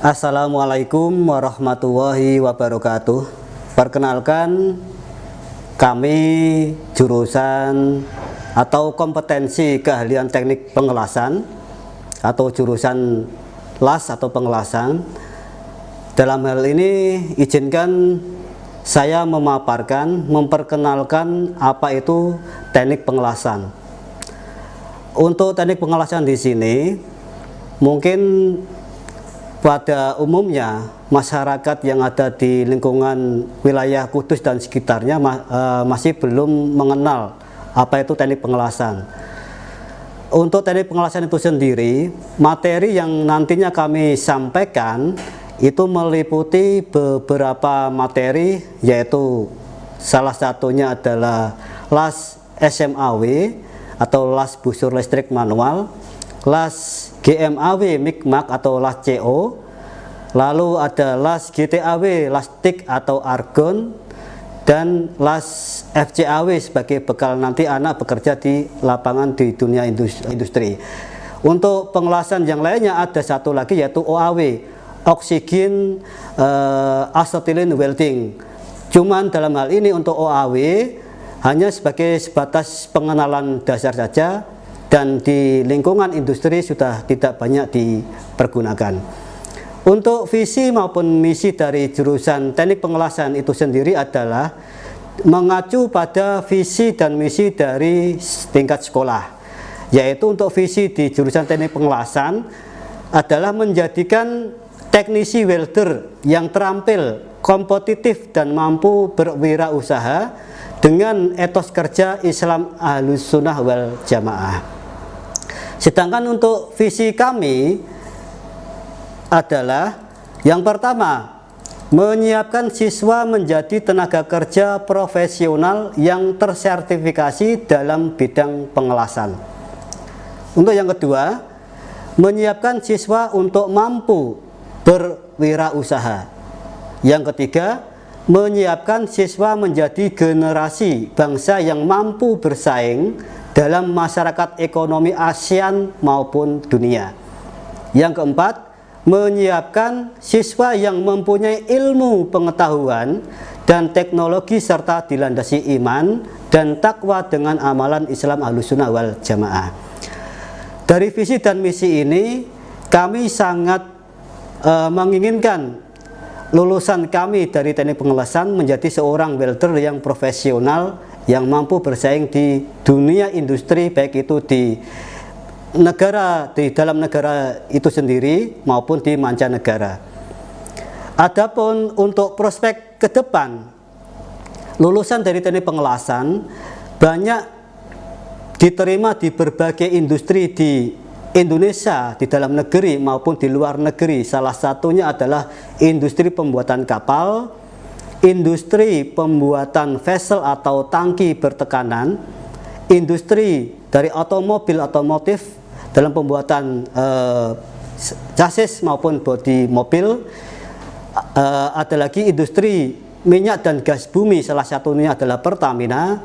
Assalamualaikum warahmatullahi wabarakatuh. Perkenalkan kami jurusan atau kompetensi keahlian teknik pengelasan atau jurusan las atau pengelasan. Dalam hal ini izinkan saya memaparkan, memperkenalkan apa itu teknik pengelasan. Untuk teknik pengelasan di sini mungkin pada umumnya masyarakat yang ada di lingkungan wilayah Kudus dan sekitarnya uh, masih belum mengenal apa itu teknik pengelasan. Untuk teknik pengelasan itu sendiri, materi yang nantinya kami sampaikan itu meliputi beberapa materi yaitu salah satunya adalah las SMAW atau las busur listrik manual, las GMAW MIKMAK atau las CO lalu ada las GTAW las TIK atau argon dan las FCAW sebagai bekal nanti anak bekerja di lapangan di dunia industri untuk pengelasan yang lainnya ada satu lagi yaitu OAW oksigen uh, acetylene welding cuman dalam hal ini untuk OAW hanya sebagai sebatas pengenalan dasar saja dan di lingkungan industri sudah tidak banyak dipergunakan. Untuk visi maupun misi dari jurusan teknik pengelasan itu sendiri adalah mengacu pada visi dan misi dari tingkat sekolah yaitu untuk visi di jurusan teknik pengelasan adalah menjadikan teknisi welder yang terampil, kompetitif dan mampu berwirausaha dengan etos kerja Islam Ahlus Sunnah wal Jamaah. Sedangkan untuk visi kami adalah yang pertama, menyiapkan siswa menjadi tenaga kerja profesional yang tersertifikasi dalam bidang pengelasan. Untuk yang kedua, menyiapkan siswa untuk mampu berwirausaha. Yang ketiga, menyiapkan siswa menjadi generasi bangsa yang mampu bersaing dalam masyarakat ekonomi ASEAN maupun dunia. Yang keempat, menyiapkan siswa yang mempunyai ilmu pengetahuan dan teknologi serta dilandasi iman dan takwa dengan amalan Islam Ahlussunnah wal Jamaah. Dari visi dan misi ini, kami sangat uh, menginginkan lulusan kami dari teknik pengelasan menjadi seorang welder yang profesional yang mampu bersaing di dunia industri baik itu di negara di dalam negara itu sendiri maupun di mancanegara. Adapun untuk prospek ke depan lulusan dari teknik pengelasan banyak diterima di berbagai industri di Indonesia di dalam negeri maupun di luar negeri salah satunya adalah industri pembuatan kapal industri pembuatan vessel atau tangki bertekanan, industri dari otomobil otomotif dalam pembuatan uh, chassis maupun bodi mobil, uh, ada lagi industri minyak dan gas bumi, salah satunya adalah Pertamina,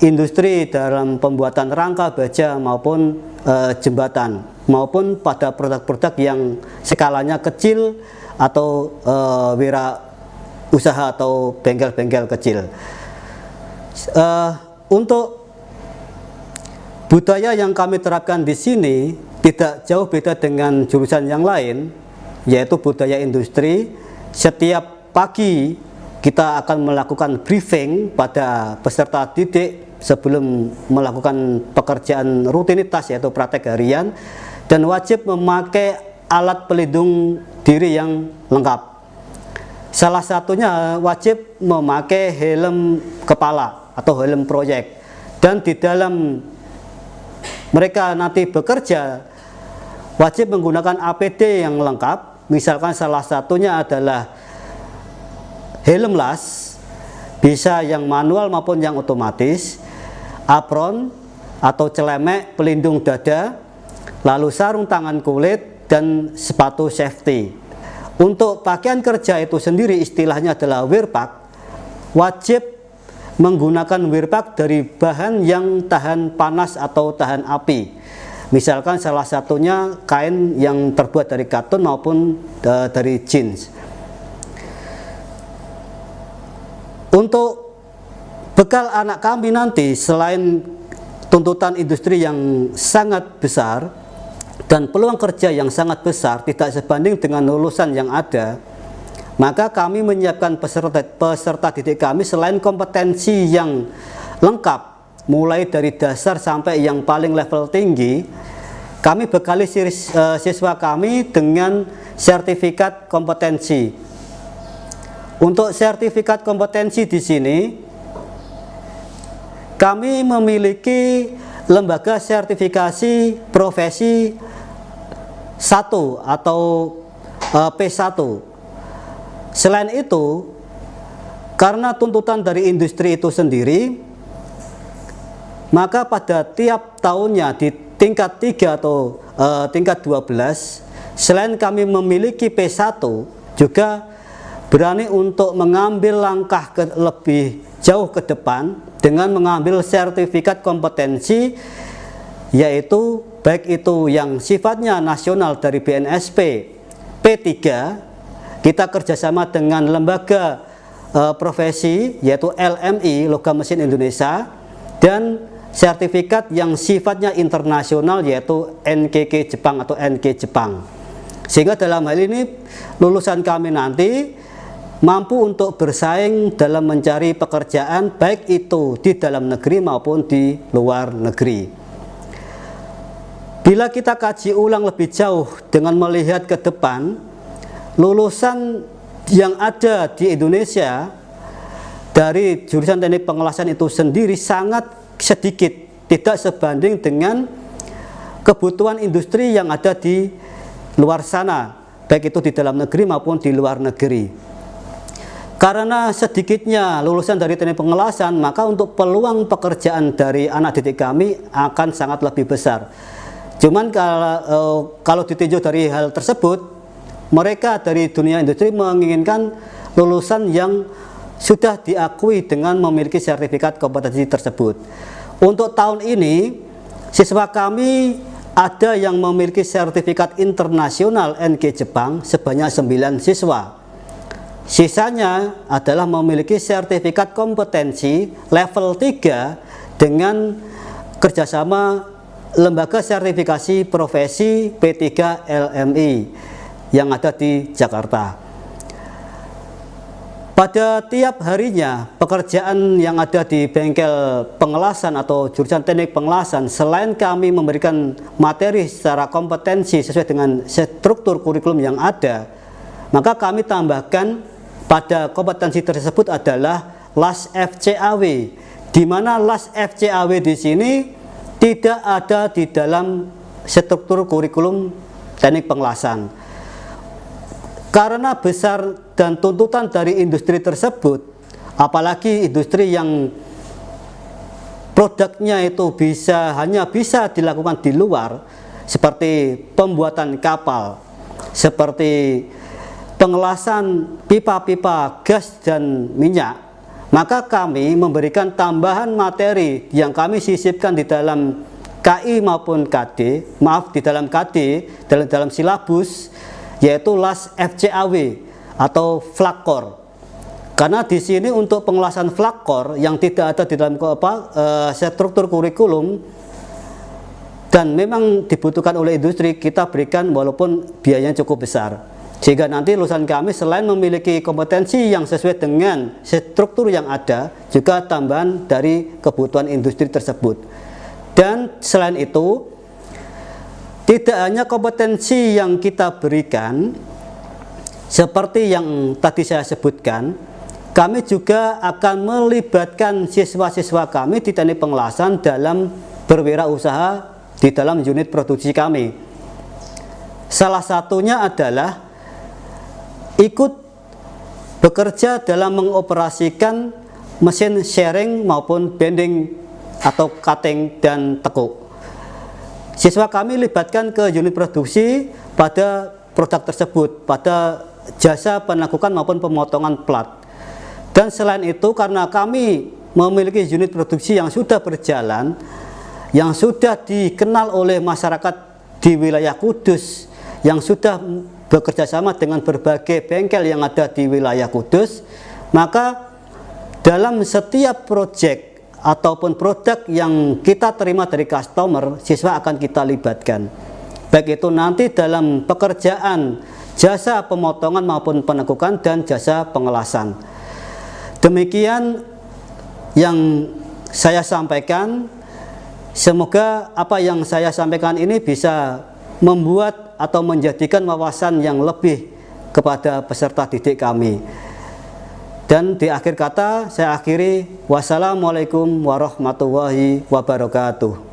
industri dalam pembuatan rangka baja maupun uh, jembatan, maupun pada produk-produk yang skalanya kecil atau uh, wira usaha atau bengkel-bengkel kecil. Uh, untuk budaya yang kami terapkan di sini tidak jauh beda dengan jurusan yang lain, yaitu budaya industri. Setiap pagi kita akan melakukan briefing pada peserta didik sebelum melakukan pekerjaan rutinitas yaitu praktek harian dan wajib memakai alat pelindung diri yang lengkap Salah satunya wajib memakai helm kepala atau helm proyek. Dan di dalam mereka nanti bekerja wajib menggunakan APD yang lengkap. Misalkan salah satunya adalah helm las, bisa yang manual maupun yang otomatis, apron atau celemek pelindung dada, lalu sarung tangan kulit dan sepatu safety. Untuk pakaian kerja itu sendiri istilahnya adalah wirpak, wajib menggunakan wirpak dari bahan yang tahan panas atau tahan api. Misalkan salah satunya kain yang terbuat dari katun maupun uh, dari jeans. Untuk bekal anak kami nanti selain tuntutan industri yang sangat besar dan peluang kerja yang sangat besar tidak sebanding dengan lulusan yang ada, maka kami menyiapkan peserta, peserta didik kami selain kompetensi yang lengkap mulai dari dasar sampai yang paling level tinggi kami bekali eh, siswa kami dengan sertifikat kompetensi. Untuk sertifikat kompetensi di sini kami memiliki lembaga sertifikasi profesi 1 atau eh, P1 selain itu karena tuntutan dari industri itu sendiri maka pada tiap tahunnya di tingkat 3 atau uh, tingkat 12 selain kami memiliki P1 juga berani untuk mengambil langkah ke, lebih jauh ke depan dengan mengambil sertifikat kompetensi yaitu baik itu yang sifatnya nasional dari BNSP P3 kita kerjasama dengan lembaga uh, profesi yaitu LMI Logam Mesin Indonesia dan sertifikat yang sifatnya internasional yaitu NKK Jepang atau NK Jepang. Sehingga dalam hal ini lulusan kami nanti mampu untuk bersaing dalam mencari pekerjaan baik itu di dalam negeri maupun di luar negeri. Bila kita kaji ulang lebih jauh dengan melihat ke depan lulusan yang ada di Indonesia dari jurusan teknik pengelasan itu sendiri sangat sedikit tidak sebanding dengan kebutuhan industri yang ada di luar sana baik itu di dalam negeri maupun di luar negeri. Karena sedikitnya lulusan dari teknik pengelasan maka untuk peluang pekerjaan dari anak didik kami akan sangat lebih besar. Cuman kalau, eh, kalau ditinjau dari hal tersebut mereka dari dunia industri menginginkan lulusan yang sudah diakui dengan memiliki sertifikat kompetensi tersebut. Untuk tahun ini, siswa kami ada yang memiliki sertifikat internasional NG Jepang sebanyak 9 siswa. Sisanya adalah memiliki sertifikat kompetensi level 3 dengan kerjasama lembaga sertifikasi profesi P3 LMI yang ada di Jakarta. Pada tiap harinya pekerjaan yang ada di bengkel pengelasan atau jurusan teknik pengelasan selain kami memberikan materi secara kompetensi sesuai dengan struktur kurikulum yang ada maka kami tambahkan pada kompetensi tersebut adalah LAS FCAW di mana LAS FCAW di sini tidak ada di dalam struktur kurikulum teknik pengelasan karena besar dan tuntutan dari industri tersebut, apalagi industri yang produknya itu bisa hanya bisa dilakukan di luar, seperti pembuatan kapal, seperti pengelasan pipa-pipa gas dan minyak, maka kami memberikan tambahan materi yang kami sisipkan di dalam KI maupun KD, maaf di dalam KD, dalam dalam silabus yaitu las FCAW atau flakor. Karena di sini untuk pengelasan flakor yang tidak ada di dalam apa, e, struktur kurikulum dan memang dibutuhkan oleh industri kita berikan walaupun biayanya cukup besar. Sehingga nanti lulusan kami selain memiliki kompetensi yang sesuai dengan struktur yang ada, juga tambahan dari kebutuhan industri tersebut. Dan selain itu, tidak hanya kompetensi yang kita berikan, seperti yang tadi saya sebutkan, kami juga akan melibatkan siswa-siswa kami di teknik pengelasan dalam berwirausaha di dalam unit produksi kami. Salah satunya adalah ikut bekerja dalam mengoperasikan mesin sharing maupun bending atau cutting dan tekuk. Siswa kami libatkan ke unit produksi pada produk tersebut, pada jasa penanggukan maupun pemotongan plat. Dan selain itu karena kami memiliki unit produksi yang sudah berjalan, yang sudah dikenal oleh masyarakat di wilayah Kudus yang sudah bekerja sama dengan berbagai bengkel yang ada di wilayah Kudus maka dalam setiap proyek ataupun produk yang kita terima dari customer siswa akan kita libatkan. Baik itu nanti dalam pekerjaan jasa pemotongan maupun penekukan dan jasa pengelasan. Demikian yang saya sampaikan. Semoga apa yang saya sampaikan ini bisa membuat atau menjadikan wawasan yang lebih kepada peserta didik kami. Dan di akhir kata saya akhiri wassalamualaikum warahmatullahi wabarakatuh.